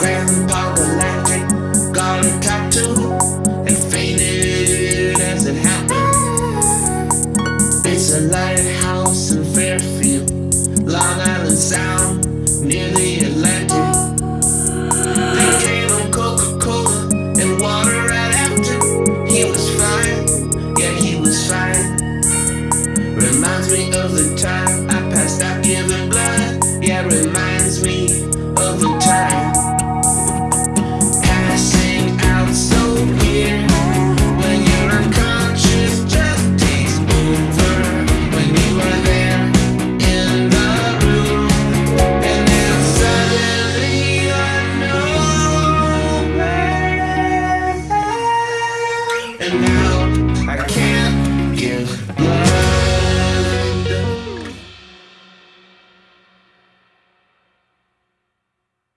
Grandpa got a tattoo and fainted as it happened. It's a lighthouse in Fairfield, Long Island Sound, near the Atlantic. They gave him Coca-Cola and water right after. He was fine, yeah he was fine. Reminds me of the time I passed out giving blood, yeah reminds now.